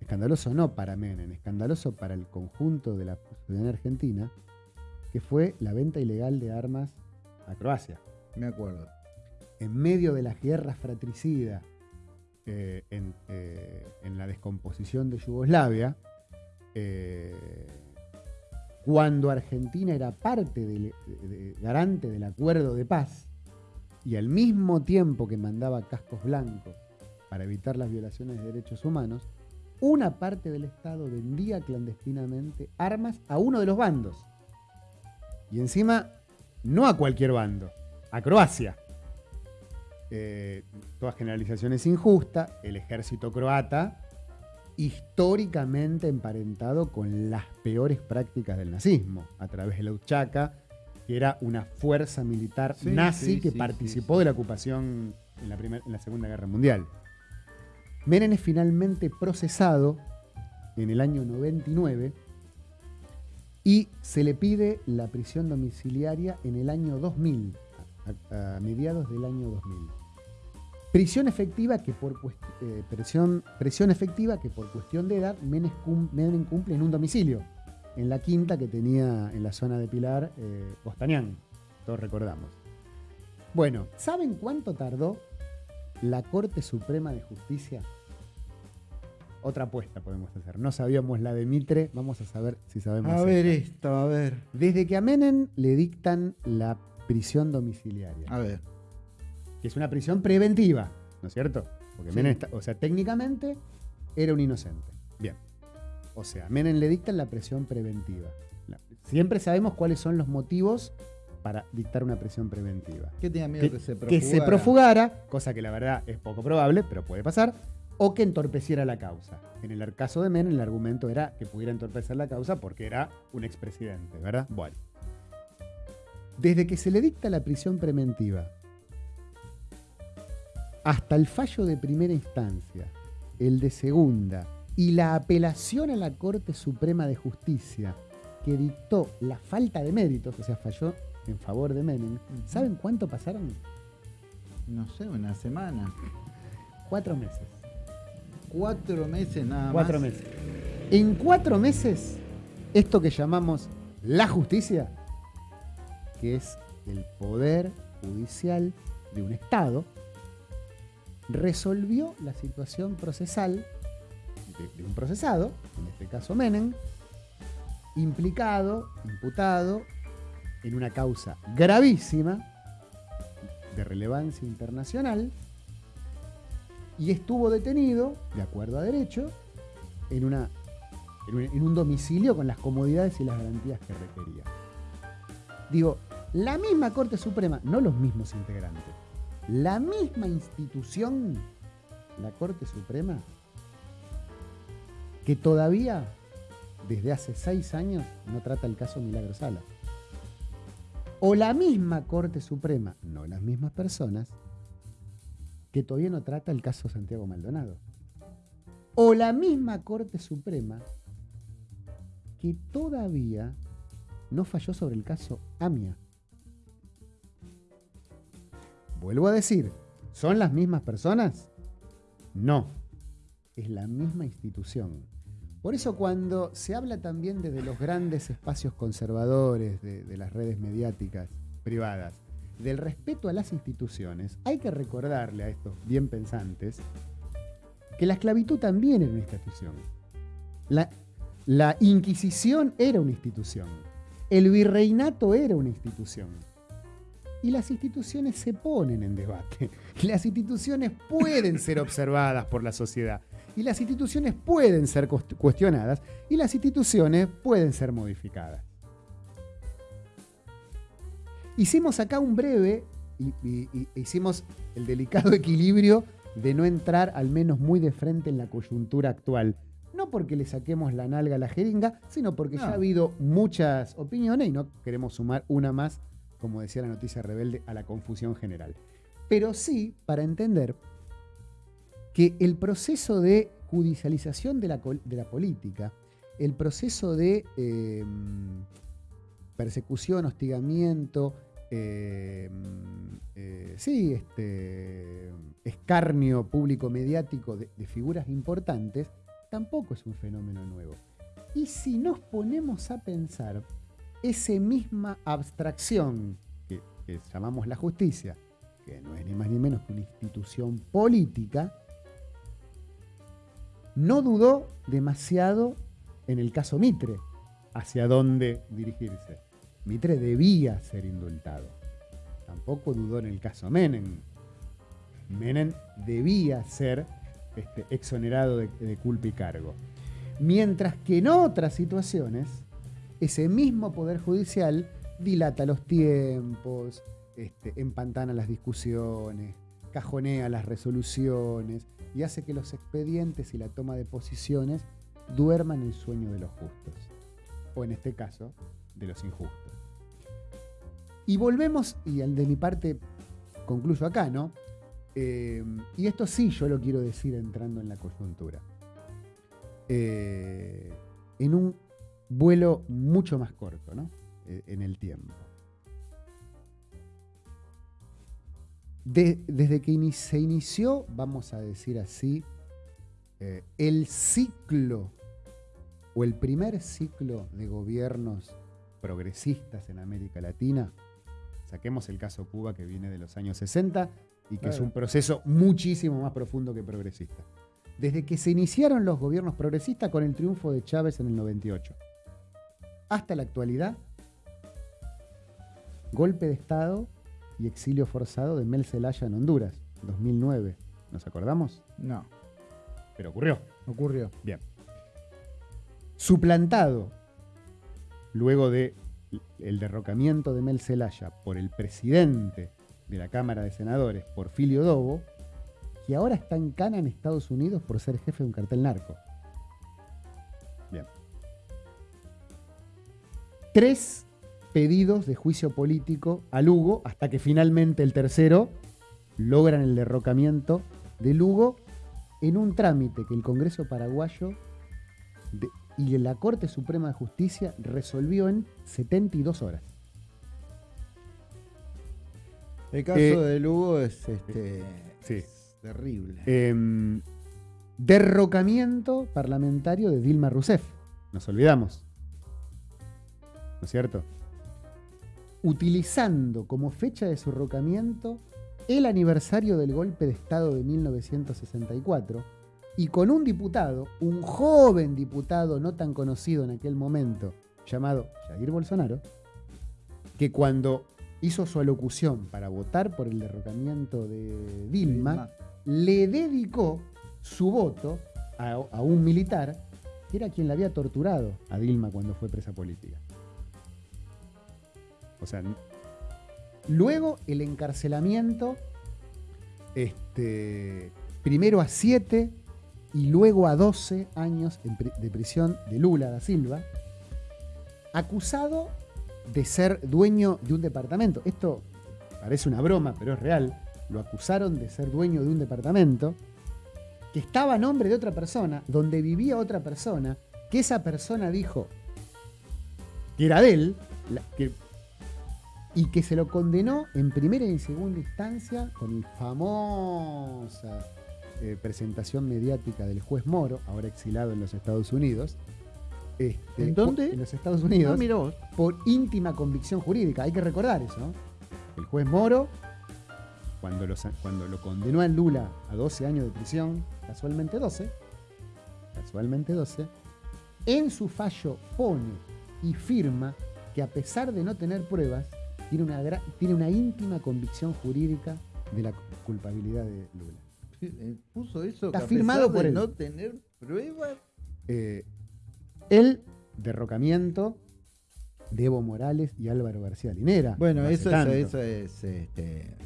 escandaloso no para Menem, escandaloso para el conjunto de la ciudadanía argentina, que fue la venta ilegal de armas a Croacia. Me acuerdo. En medio de las guerras fratricidas, eh, en, eh, en la descomposición de Yugoslavia, eh, cuando Argentina era parte del de- de- garante del acuerdo de paz y al mismo tiempo que mandaba cascos blancos para evitar las violaciones de derechos humanos, una parte del Estado vendía clandestinamente armas a uno de los bandos. Y encima, no a cualquier bando, a Croacia. Eh, toda generalización es injusta. El ejército croata, históricamente emparentado con las peores prácticas del nazismo, a través de la Uchaka, que era una fuerza militar Sí, nazi sí, que sí, participó de la ocupación en la, primer- en la Segunda Guerra Mundial. Menem es finalmente procesado en el año 99 y se le pide la prisión domiciliaria en el año 2000, a, mediados del año 2000. Prisión efectiva que por eh, presión, efectiva que por cuestión de edad Menem, cum- Menem cumple en un domicilio, en la quinta que tenía en la zona de Pilar, eh, Costañán, todos recordamos. Bueno, ¿saben cuánto tardó la Corte Suprema de Justicia? Otra apuesta podemos hacer. No sabíamos la de Mitre, vamos a saber si sabemos. A esta. ver esto, a ver. Desde que a Menem le dictan la prisión domiciliaria, A ver. que es una prisión preventiva, ¿no es cierto? Porque Sí. Menem, está- o sea, técnicamente era un inocente. Bien. O sea, a Menem le dictan la prisión preventiva. La- siempre sabemos cuáles son los motivos para dictar una prisión preventiva. ¿Qué tenía miedo Que, que, se que profugara? se profugara, cosa que la verdad es poco probable, pero puede pasar, o que entorpeciera la causa. En el caso de Menem, el argumento era que pudiera entorpecer la causa porque era un expresidente, ¿verdad? Bueno. Desde que se le dicta la prisión preventiva hasta el fallo de primera instancia, el de segunda y la apelación a la Corte Suprema de Justicia que dictó la falta de méritos, o sea, falló en favor de Menem, ¿saben cuánto pasaron? No sé, una semana. Cuatro meses. Cuatro meses nada Cuatro más. meses. En cuatro meses, esto que llamamos la justicia, que es el poder judicial de un Estado, resolvió la situación procesal de, de un procesado, en este caso Menem, implicado, imputado en una causa gravísima de relevancia internacional y estuvo detenido, de acuerdo a derecho, en, una, en, un, un domicilio con las comodidades y las garantías que requería. Digo, la misma Corte Suprema, no los mismos integrantes, la misma institución, la Corte Suprema, que todavía desde hace seis años no trata el caso Milagro Sala. O la misma Corte Suprema, no las mismas personas, que todavía no trata el caso Santiago Maldonado. O la misma Corte Suprema que todavía no falló sobre el caso AMIA. Vuelvo a decir, ¿son las mismas personas? No, es la misma institución. Por eso cuando se habla también desde los grandes espacios conservadores de, de las redes mediáticas privadas, del respeto a las instituciones, hay que recordarle a estos bien pensantes que la esclavitud también era una institución. La, la Inquisición era una institución. El virreinato era una institución. Y las instituciones se ponen en debate. <laughs> Las instituciones pueden ser <laughs> observadas por la sociedad. Y las instituciones pueden ser cuestionadas. Y las instituciones pueden ser modificadas. Hicimos acá un breve, y, y, y hicimos el delicado <laughs> equilibrio de no entrar al menos muy de frente en la coyuntura actual. No porque le saquemos la nalga a la jeringa, sino porque no. ya ha habido muchas opiniones y no queremos sumar una más, como decía la noticia rebelde, a la confusión general. Pero sí para entender que el proceso de judicialización de la, de la política, el proceso de eh, persecución, hostigamiento, eh, eh, sí, este, escarnio público mediático de, figuras importantes, tampoco es un fenómeno nuevo. Y si nos ponemos a pensar, esa misma abstracción que llamamos la justicia, que no es ni más ni menos que una institución política, no dudó demasiado en el caso Mitre hacia dónde dirigirse. Mitre debía ser indultado. Tampoco dudó en el caso Menem. Menem debía ser este, exonerado de, culpa y cargo. Mientras que en otras situaciones, ese mismo Poder Judicial dilata los tiempos, este, empantana las discusiones, cajonea las resoluciones y hace que los expedientes y la toma de posiciones duerman el sueño de los justos. O en este caso, de los injustos. Y volvemos, y de mi parte concluyo acá, ¿no? Eh, y esto sí yo lo quiero decir entrando en la coyuntura. Eh, en un vuelo mucho más corto, ¿no? Eh, en el tiempo. De, desde que se inició, vamos a decir así, el ciclo o el primer ciclo de gobiernos progresistas en América Latina, saquemos el caso Cuba que viene de los años 60 y que claro. es un proceso muchísimo más profundo que progresista. Desde que se iniciaron los gobiernos progresistas con el triunfo de Chávez en el 98 hasta la actualidad, golpe de Estado y exilio forzado de Mel Zelaya en Honduras, 2009. ¿Nos acordamos? No. Pero ocurrió. Ocurrió. Bien. Suplantado luego de el derrocamiento de Mel Zelaya por el presidente de la Cámara de Senadores, Porfirio Dobo, que ahora está en cana en Estados Unidos por ser jefe de un cartel narco. Bien. Tres pedidos de juicio político a Lugo hasta que finalmente el tercero logran el derrocamiento de Lugo en un trámite que el Congreso paraguayo y la Corte Suprema de Justicia resolvió en 72 horas. El caso Eh, de Lugo es, este, sí. es terrible. Em, derrocamiento parlamentario de Dilma Rousseff. Nos olvidamos. ¿No es cierto? Utilizando como fecha de su derrocamiento el aniversario del golpe de Estado de 1964 y con un diputado, un joven diputado no tan conocido en aquel momento, llamado Jair Bolsonaro, que cuando hizo su alocución para votar por el derrocamiento de Dilma, le dedicó su voto a, a un militar que era quien la había torturado a Dilma cuando fue presa política. O sea, luego el encarcelamiento, este, primero a 7 y luego a 12 años de prisión de Lula da Silva, acusado de ser dueño de un departamento. Esto parece una broma, pero es real. Lo acusaron de ser dueño de un departamento que estaba a nombre de otra persona, donde vivía otra persona, que esa persona dijo que era de él, y que se lo condenó en primera y segunda instancia con la famosa eh, presentación mediática del juez Moro, ahora exilado en los Estados Unidos. Este, ¿En dónde? En los Estados Unidos No, vos. por íntima convicción jurídica. Hay que recordar eso. ¿no? El juez Moro, cuando lo, sa- cuando lo condenó a Lula a 12 años de prisión, casualmente 12, casualmente 12, en su fallo pone y firma que a pesar de no tener pruebas, tiene una, gra- tiene una íntima convicción jurídica de la culpabilidad de Lula. Puso eso Está firmado por de él. no tener pruebas. eh, el derrocamiento de Evo Morales y Álvaro García Linera. Bueno, No eso, tanto. es, eso es este,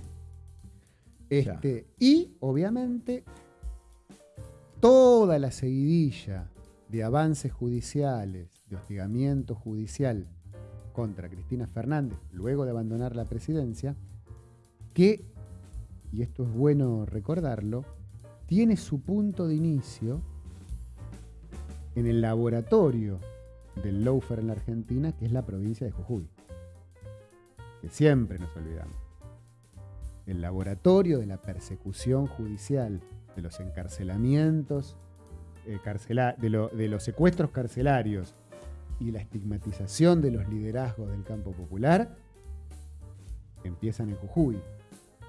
Este, y obviamente toda la seguidilla de avances judiciales, de hostigamiento judicial contra Cristina Fernández, luego de abandonar la presidencia, que, y esto es bueno recordarlo, tiene su punto de inicio en el laboratorio del lawfare en la Argentina, que es la provincia de Jujuy, que siempre nos olvidamos. El laboratorio de la persecución judicial, de los encarcelamientos, eh, de, de los secuestros carcelarios y la estigmatización de los liderazgos del campo popular, empiezan en Jujuy,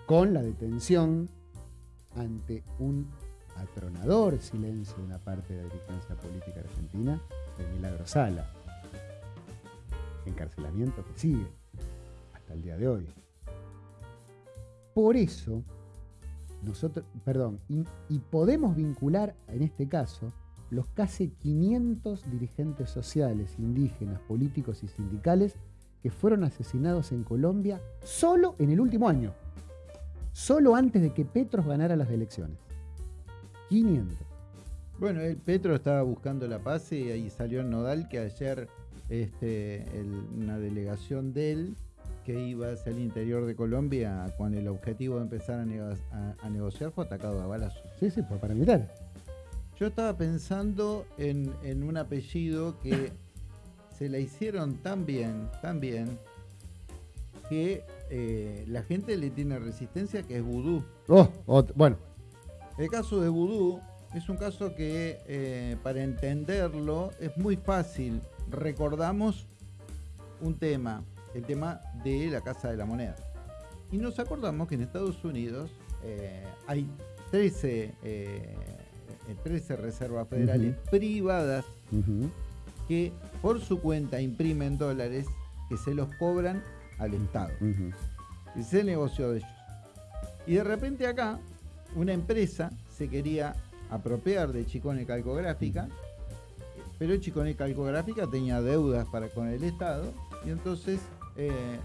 con la detención ante un atronador silencio de una parte de la dirigencia política argentina de Milagro Sala. Encarcelamiento que sigue hasta el día de hoy. Por eso, nosotros, perdón, y, y podemos vincular en este caso los casi 500 dirigentes sociales, indígenas, políticos y sindicales que fueron asesinados en Colombia solo en el último año, solo antes de que Petros ganara las elecciones. 500. Bueno, el Petro estaba buscando la paz y ahí salió el Nodal que ayer este, el- una delegación de él que iba hacia el interior de Colombia con el objetivo de empezar a, nego- a- a negociar fue atacado a balazos. Sí, sí, fue paramilitar. Yo estaba pensando en, en un apellido que se la hicieron tan bien, tan bien, que eh, la gente le tiene resistencia, que es vudú. Oh, bueno, El caso de vudú es un caso que eh, para entenderlo es muy fácil. Recordamos un tema, el tema de la Casa de la Moneda. Y nos acordamos que en Estados Unidos eh, hay 13, eh, eh, 13 reservas federales privadas que por su cuenta imprimen dólares que se los cobran al Estado. ujú. Es el negocio de ellos. Y de repente acá, una empresa se quería apropiar de Chicone Calcográfica, pero Chicone Calcográfica tenía deudas para con el Estado, y entonces eh,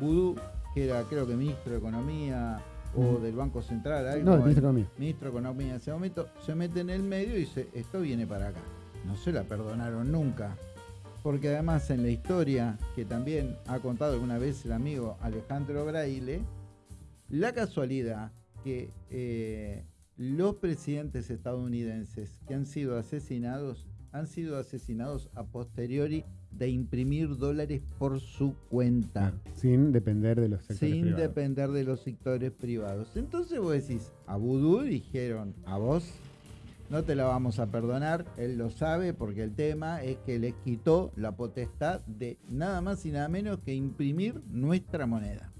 Vudú, que era creo que ministro de Economía o del Banco Central, algo, No, el ministro de Economía. ministro de Economía en ese momento, se mete en el medio y dice, esto viene para acá. No se la perdonaron nunca. Porque además en la historia que también ha contado alguna vez el amigo Alejandro Braille, la casualidad que eh, los presidentes estadounidenses que han sido asesinados han sido asesinados a posteriori de imprimir dólares por su cuenta. Sin depender de los sectores sin privados. depender de los sectores privados. Entonces vos decís, a Vudú dijeron, a vos no te la vamos a perdonar, él lo sabe porque el tema es que les quitó la potestad de nada más y nada menos que imprimir nuestra moneda,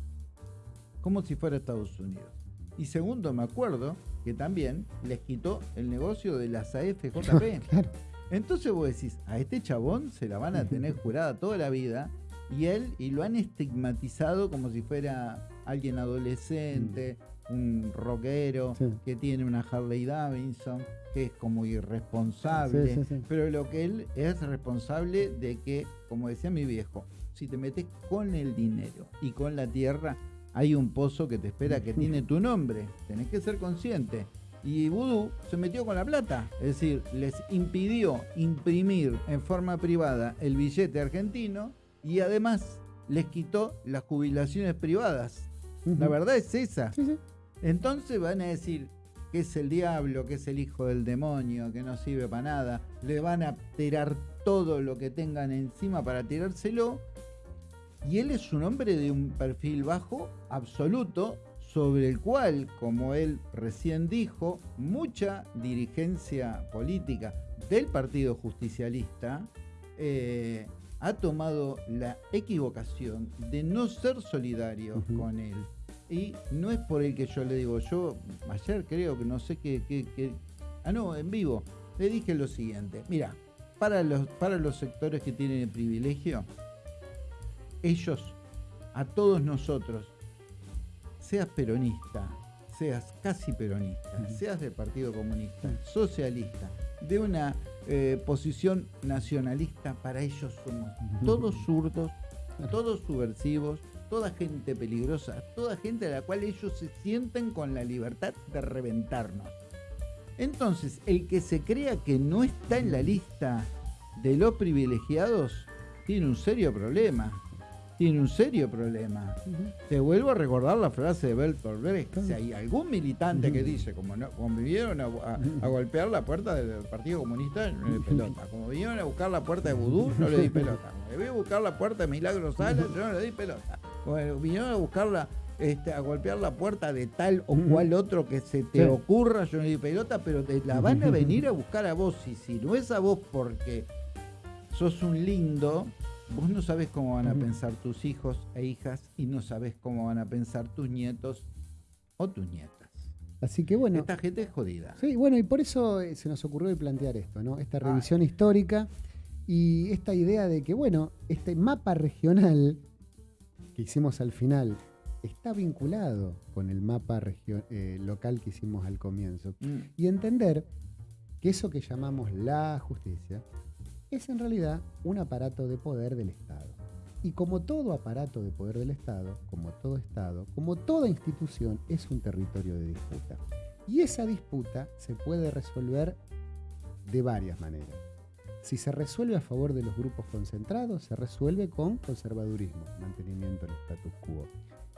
como si fuera Estados Unidos. Y segundo, me acuerdo que también les quitó el negocio de las AFJP. <laughs> Entonces vos decís, a este chabón se la van a tener <laughs> jurada toda la vida y él, y lo han estigmatizado como si fuera alguien adolescente, un rockero, Sí. que tiene una Harley Davidson, que es como irresponsable. Sí, sí, sí. Pero lo que él es responsable de que, como decía mi viejo, si te metes con el dinero y con la tierra, hay un pozo que te espera que tiene tu nombre. Tenés que ser consciente. Y Vudú se metió con la plata. Es decir, les impidió imprimir en forma privada el billete argentino y además les quitó las jubilaciones privadas. La verdad es esa. Sí, sí. Entonces van a decir que es el diablo, que es el hijo del demonio, que no sirve para nada. Le van a tirar todo lo que tengan encima para tirárselo. Y él es un hombre de un perfil bajo absoluto, sobre el cual, como él recién dijo, mucha dirigencia política del Partido Justicialista eh, ha tomado la equivocación de no ser solidario Ujú. con él. Y no es por el que yo le digo, yo ayer creo que no sé qué, qué- qué- ah no, en vivo, le dije lo siguiente, mira, para los, para los sectores que tienen el privilegio, ellos, a todos nosotros, seas peronista, seas casi peronista, seas del Partido Comunista, socialista, de una eh, posición nacionalista, para ellos somos todos zurdos, todos subversivos, toda gente peligrosa, toda gente a la cual ellos se sienten con la libertad de reventarnos. Entonces, el que se crea que no está en la lista de los privilegiados tiene un serio problema. Tiene un serio problema. Te vuelvo a recordar la frase de Bertolt Brecht. Claro. Si hay algún militante que dice, como, no, como vinieron a, a- a golpear la puerta del Partido Comunista, no le di pelota. Como vinieron a buscar la puerta de Vudú, no le di pelota. Como voy a buscar la puerta de Milagro Salas, yo no le di pelota. Como vinieron a buscarla, este, a golpear la puerta de tal o cual otro que se te Sí. ocurra, yo no le di pelota, pero te la van a venir a buscar a vos. Y si no es a vos porque sos un lindo, vos no sabés cómo van a pensar tus hijos e hijas y no sabés cómo van a pensar tus nietos o tus nietas. Así que bueno. Esta gente es jodida. Sí, bueno, y por eso eh, se nos ocurrió plantear esto, ¿no? Esta Ah. revisión histórica y esta idea de que, bueno, este mapa regional que hicimos al final está vinculado con el mapa eh, local que hicimos al comienzo. Mm. Y entender que eso que llamamos la justicia es en realidad un aparato de poder del Estado. Y como todo aparato de poder del Estado, como todo Estado, como toda institución, es un territorio de disputa. Y esa disputa se puede resolver de varias maneras. Si se resuelve a favor de los grupos concentrados, se resuelve con conservadurismo, mantenimiento del status quo.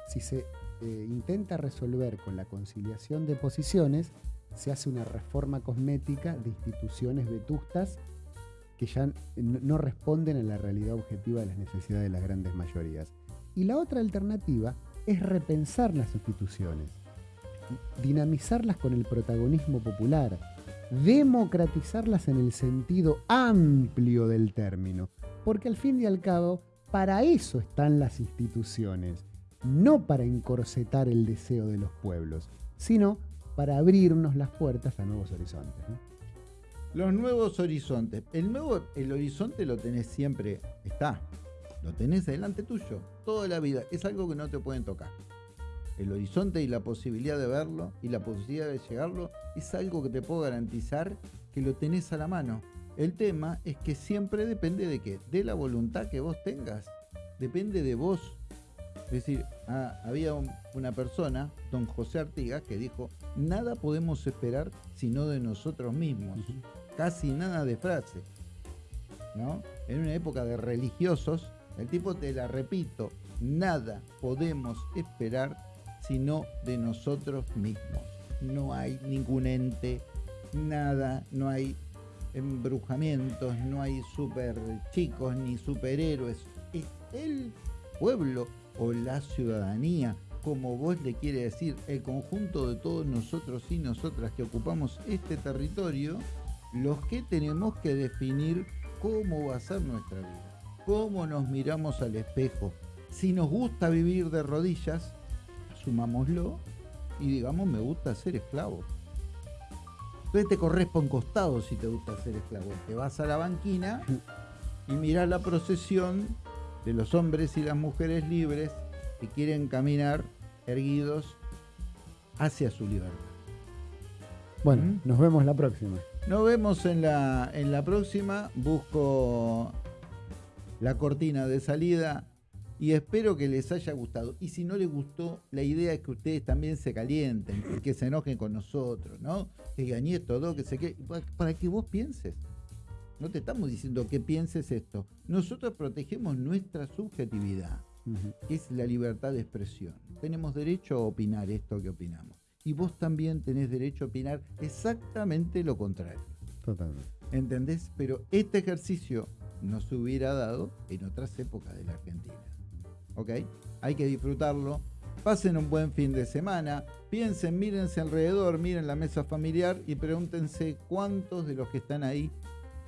Si se eh, intenta resolver con la conciliación de posiciones, se hace una reforma cosmética de instituciones vetustas que ya no responden a la realidad objetiva de las necesidades de las grandes mayorías. Y la otra alternativa es repensar las instituciones, dinamizarlas con el protagonismo popular, democratizarlas en el sentido amplio del término, porque al fin y al cabo, para eso están las instituciones, no para encorsetar el deseo de los pueblos, sino para abrirnos las puertas a nuevos horizontes. Los nuevos horizontes. El nuevo, el horizonte lo tenés siempre, está. Lo tenés delante tuyo, toda la vida. Es algo que no te pueden tocar. El horizonte y la posibilidad de verlo y la posibilidad de llegarlo es algo que te puedo garantizar que lo tenés a la mano. El tema es que siempre depende de qué? De la voluntad que vos tengas. Depende de vos. Es decir, ah, había un- una persona, don José Artigas, que dijo, nada podemos esperar sino de nosotros mismos casi nada de frase. ¿no? En una época de religiosos, el tipo te la repito, nada podemos esperar sino de nosotros mismos. No hay ningún ente, nada, no hay embrujamientos, no hay super chicos ni superhéroes. Es el pueblo o la ciudadanía, como vos le quiere decir, el conjunto de todos nosotros y nosotras que ocupamos este territorio, los que tenemos que definir cómo va a ser nuestra vida, cómo nos miramos al espejo. Si nos gusta vivir de rodillas, asumámoslo y digamos me gusta ser esclavo. Entonces te corres por un costado si te gusta ser esclavo. Te vas a la banquina y mirás la procesión de los hombres y las mujeres libres que quieren caminar erguidos hacia su libertad. Bueno, ¿Mm? nos vemos la próxima. Nos vemos en la, en la próxima. Busco la cortina de salida y espero que les haya gustado. Y si no les gustó, la idea es que ustedes también se calienten, que se enojen con nosotros, ¿no? Que digan, y esto, ¿no? que se que para que vos pienses. No te estamos diciendo que pienses esto. Nosotros protegemos nuestra subjetividad, que es la libertad de expresión. Tenemos derecho a opinar esto que opinamos. Y vos también tenés derecho a opinar exactamente lo contrario. Totalmente. ¿Entendés? Pero este ejercicio no se hubiera dado en otras épocas de la Argentina. ¿Ok? Hay que disfrutarlo. Pasen un buen fin de semana. Piensen, mírense alrededor, miren la mesa familiar y pregúntense cuántos de los que están ahí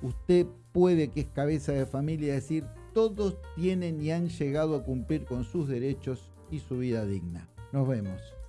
usted puede que es cabeza de familia decir todos tienen y han llegado a cumplir con sus derechos y su vida digna. Nos vemos.